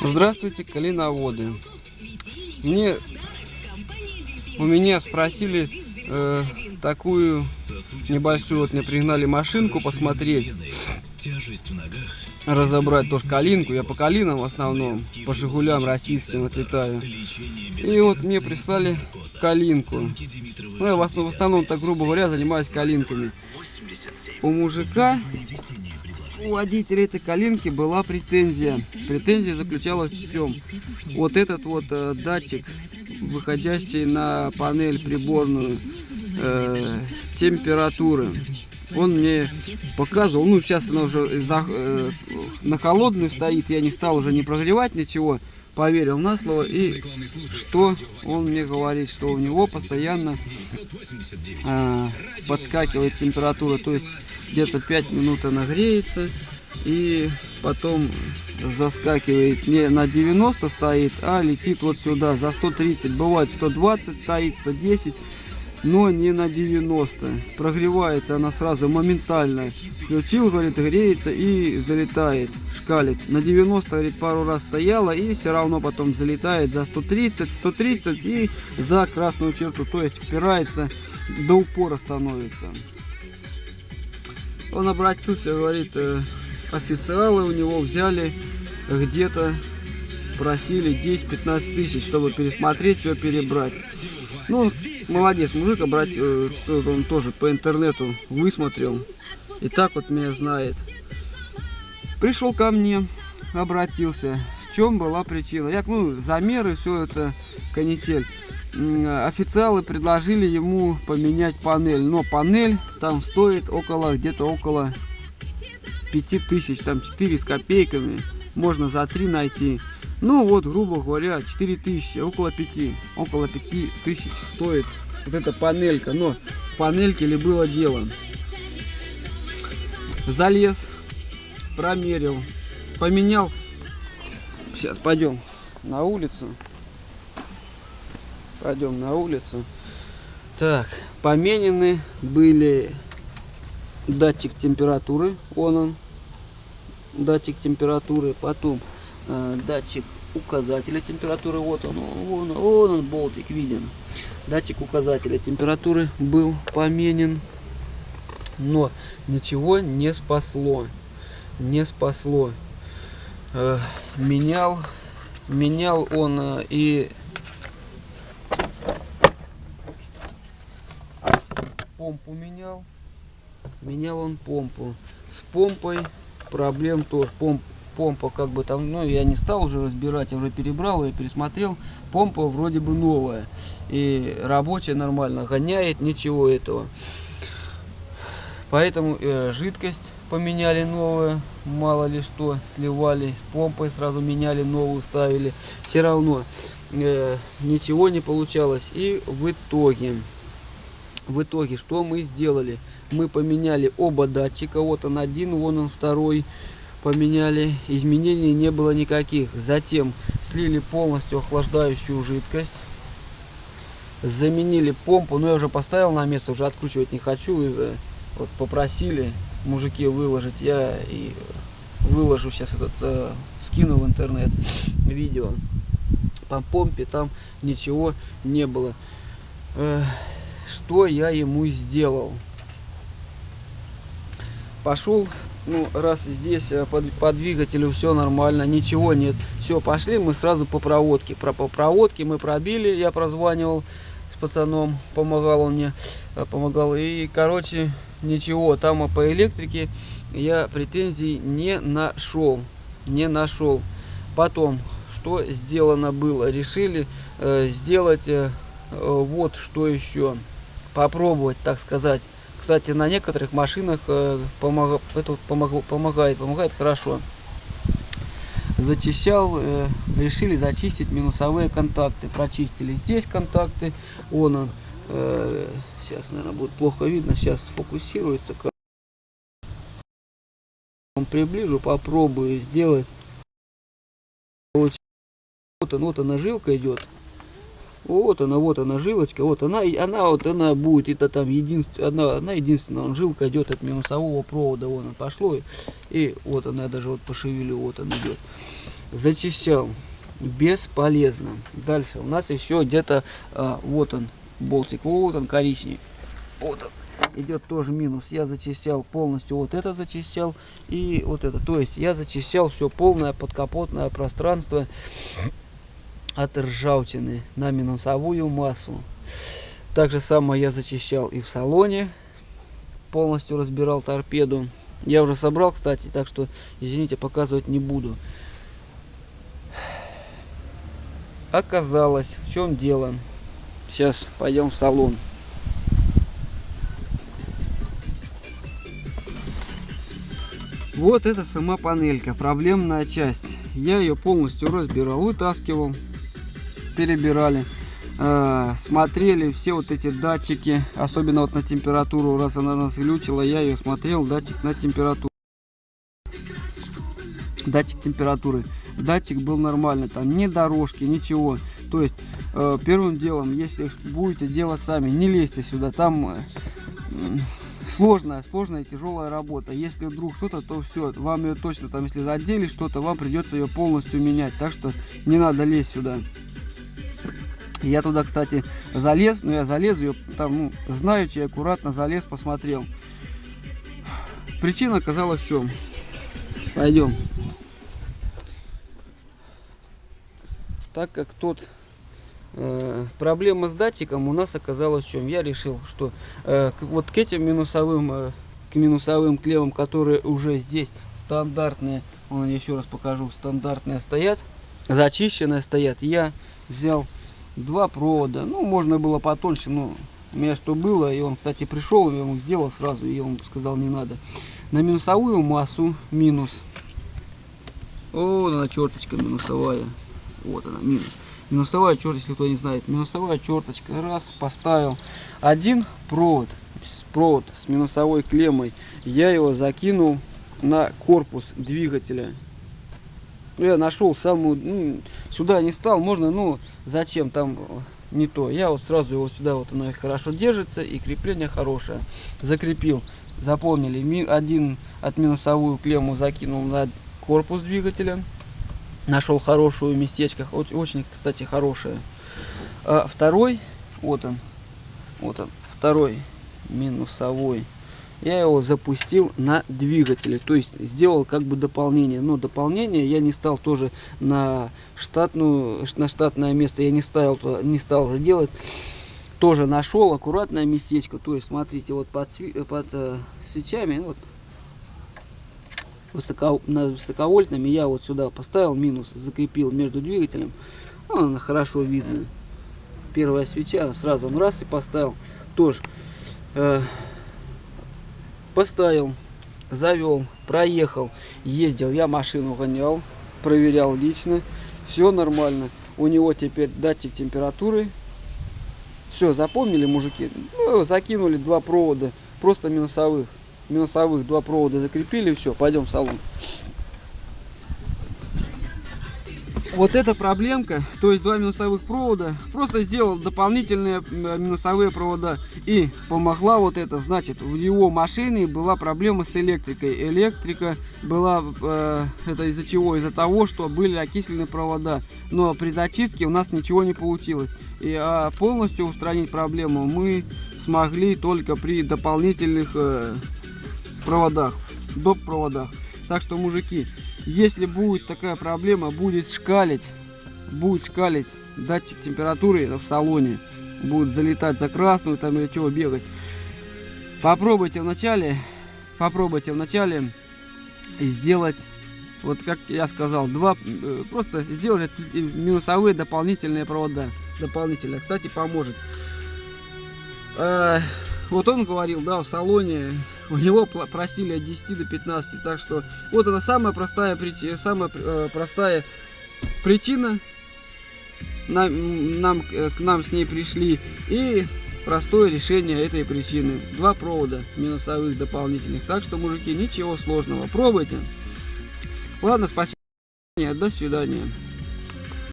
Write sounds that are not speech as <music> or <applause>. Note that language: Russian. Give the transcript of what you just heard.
Здравствуйте, калиноводы. Мне у меня спросили э, такую небольшую, вот мне пригнали машинку посмотреть, разобрать тоже калинку. Я по калинам в основном, по Жигулям российским отлетаю. И вот мне прислали калинку. Ну, я в основном, так грубо говоря, занимаюсь калинками. У мужика у водителя этой калинки была претензия. Претензия заключалась в чем? Вот этот вот э, датчик, выходящий на панель приборную э, температуры, он мне показывал, ну сейчас она уже за, э, на холодную стоит, я не стал уже не прогревать ничего, поверил на слово, и что он мне говорит, что у него постоянно э, подскакивает температура, то есть где-то 5 минут она греется, и потом заскакивает не на 90 стоит, а летит вот сюда за 130, бывает 120 стоит, 110, но не на 90. Прогревается она сразу моментально. Включил, говорит, греется и залетает, шкалит. На 90, говорит, пару раз стояла и все равно потом залетает за 130, 130 и за красную черту, то есть впирается, до упора становится. Он обратился, говорит, э, официалы у него взяли где-то, просили 10-15 тысяч, чтобы пересмотреть, все перебрать. Ну, молодец, мужик, обратил, э, он тоже по интернету высмотрел. И так вот меня знает. Пришел ко мне, обратился. В чем была причина? Я, ну, замеры, все это канитель. Официалы предложили ему поменять панель. Но панель там стоит около, где-то около 5000, там 4 с копейками. Можно за 3 найти. Ну вот, грубо говоря, 4000, около 5, около 5000 стоит вот эта панелька. Но в панельке ли было дело? Залез, промерил, поменял. Сейчас пойдем на улицу. Пойдем на улицу. Так, поменены были датчик температуры, он он, датчик температуры, потом э, датчик указателя температуры, вот он, вон, вон он, болтик виден. Датчик указателя температуры был поменен, но ничего не спасло, не спасло. Э, менял, менял он э, и помпу менял, менял он помпу. С помпой проблем тоже. Помп, помпа как бы там, ну я не стал уже разбирать, я уже перебрал и пересмотрел. Помпа вроде бы новая. И рабочая нормально, гоняет, ничего этого. Поэтому э, жидкость поменяли новую, мало ли что, сливали с помпой, сразу меняли новую, ставили. Все равно э, ничего не получалось. И в итоге, в итоге, что мы сделали? мы поменяли оба датчика. Вот он один, вон он второй. Поменяли. Изменений не было никаких. Затем слили полностью охлаждающую жидкость. Заменили помпу. Но я уже поставил на место, уже откручивать не хочу. И, вот попросили мужики выложить. Я и выложу сейчас этот, э, скину в интернет <sniffs> видео. По помпе там ничего не было. Что я ему сделал? пошел, ну, раз здесь э, по, по двигателю все нормально, ничего нет. Все, пошли мы сразу по проводке. Про, по проводке мы пробили, я прозванивал с пацаном, помогал он мне, э, помогал. И, короче, ничего, там по электрике я претензий не нашел, не нашел. Потом, что сделано было? Решили э, сделать э, э вот что еще, попробовать, так сказать. Кстати, на некоторых машинах э, помог, это помог, помогает, помогает хорошо. Зачищал, э, решили зачистить минусовые контакты. Прочистили здесь контакты. Он, он э, сейчас, наверное, будет плохо видно. Сейчас сфокусируется. Приближу, попробую сделать. Вот она жилка идет. Вот она, вот она жилочка, вот она, она вот она будет, это там единственная, одна, одна единственная жилка идет от минусового провода, вон она пошло, и вот она, я даже вот пошевелю, вот он идет. Зачищал, бесполезно. Дальше у нас еще где-то, а, вот он, болтик, вот он коричневый, вот он идет тоже минус. Я зачищал полностью вот это зачищал и вот это. То есть я зачищал все полное подкапотное пространство от ржавчины на минусовую массу. Так же самое я зачищал и в салоне. Полностью разбирал торпеду. Я уже собрал, кстати, так что, извините, показывать не буду. Оказалось, в чем дело. Сейчас пойдем в салон. Вот это сама панелька, проблемная часть. Я ее полностью разбирал, вытаскивал перебирали, э, смотрели все вот эти датчики, особенно вот на температуру, раз она нас глючила, я ее смотрел, датчик на температуру. Датчик температуры. Датчик был нормальный, там ни дорожки, ничего. То есть, э, первым делом, если будете делать сами, не лезьте сюда, там... Э, сложная, сложная тяжелая работа. Если вдруг что-то, то все, вам ее точно там, если задели что-то, вам придется ее полностью менять. Так что не надо лезть сюда. Я туда, кстати, залез, но я залез, ее там, ну, знаючи, аккуратно залез, посмотрел. Причина оказалась в чем? Пойдем. Так как тот э, проблема с датчиком у нас оказалась в чем? Я решил, что э, вот к этим минусовым, э, к минусовым клеммам, которые уже здесь стандартные, вон еще раз покажу, стандартные стоят, зачищенные стоят, я взял два провода. Ну, можно было потоньше, но у меня что было. И он, кстати, пришел, я ему сделал сразу, и он сказал, не надо. На минусовую массу минус. Вот она черточка минусовая. Вот она, минус. Минусовая черточка, если кто не знает. Минусовая черточка. Раз, поставил. Один провод, провод с минусовой клеммой. Я его закинул на корпус двигателя. Я нашел самую, ну, сюда не стал, можно, ну, зачем там не то. Я вот сразу его сюда, вот оно хорошо держится и крепление хорошее. Закрепил, заполнили, один от минусовую клемму закинул на корпус двигателя. Нашел хорошую местечко, очень, кстати, хорошее. А второй, вот он, вот он, второй минусовой я его запустил на двигателе, то есть сделал как бы дополнение. Но дополнение я не стал тоже на штатную, на штатное место я не ставил, не стал уже делать. Тоже нашел аккуратное местечко, то есть смотрите, вот под, под э, свечами, вот высоко, на высоковольтными я вот сюда поставил минус, закрепил между двигателем, ну, она хорошо видно. Первая свеча, сразу он раз и поставил, тоже. Э, поставил, завел, проехал, ездил, я машину гонял, проверял лично, все нормально. У него теперь датчик температуры. Все, запомнили, мужики? Ну, закинули два провода, просто минусовых. Минусовых два провода закрепили, все, пойдем в салон. Вот эта проблемка, то есть два минусовых провода, просто сделал дополнительные минусовые провода и помогла вот это, значит, в его машине была проблема с электрикой. Электрика была, э, это из-за чего? Из-за того, что были окислены провода, но при зачистке у нас ничего не получилось. И а полностью устранить проблему мы смогли только при дополнительных э, проводах, доп. проводах. Так что, мужики, если будет такая проблема, будет шкалить, будет шкалить датчик температуры в салоне, будет залетать за красную там или чего бегать. Попробуйте вначале, попробуйте вначале сделать, вот как я сказал, два, э, просто сделать минусовые дополнительные провода. Дополнительно, кстати, поможет. А, вот он говорил, да, в салоне у него просили от 10 до 15. Так что вот она самая простая, самая э, простая причина. Нам, нам, э, к нам с ней пришли. И простое решение этой причины. Два провода минусовых дополнительных. Так что, мужики, ничего сложного. Пробуйте. Ладно, спасибо. До свидания.